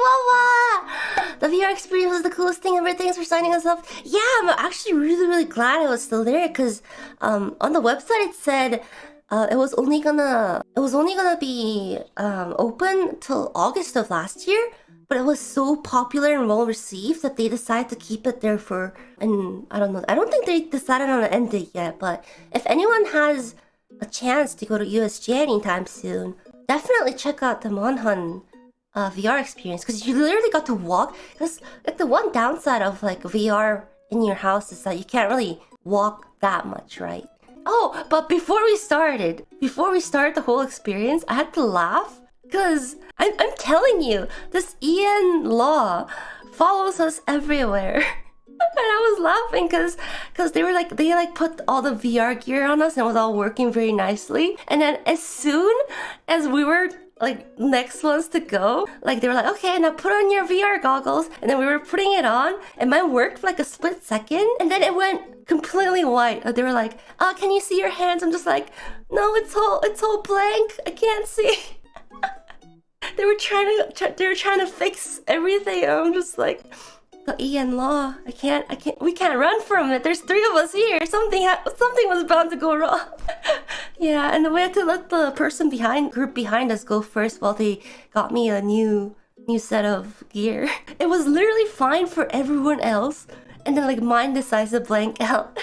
Chihuahua! The VR experience was the coolest thing ever. Thanks for signing us up. Yeah, I'm actually really, really glad I was still there because um, on the website it said uh, it was only gonna it was only gonna be um, open till August of last year, but it was so popular and well received that they decided to keep it there for and I don't know. I don't think they decided on an end date yet, but if anyone has a chance to go to USJ anytime soon, definitely check out the Monhan uh, VR experience because you literally got to walk. Because like the one downside of like VR in your house is that you can't really walk that much, right? Oh, but before we started, before we started the whole experience, I had to laugh because I'm, I'm telling you, this Ian Law follows us everywhere. and I was laughing because because they were like they like put all the VR gear on us and it was all working very nicely. And then as soon as we were like next ones to go. Like they were like, okay, now put on your VR goggles. And then we were putting it on and mine worked for like a split second. And then it went completely white. They were like, oh, can you see your hands? I'm just like, no, it's all, it's all blank. I can't see. they were trying to, they were trying to fix everything. I'm just like, Ian Law. I can't, I can't, we can't run from it. There's three of us here. Something, something was bound to go wrong. yeah, and we had to let the person behind, group behind us go first while they got me a new, new set of gear. It was literally fine for everyone else. And then like mine decides to blank out.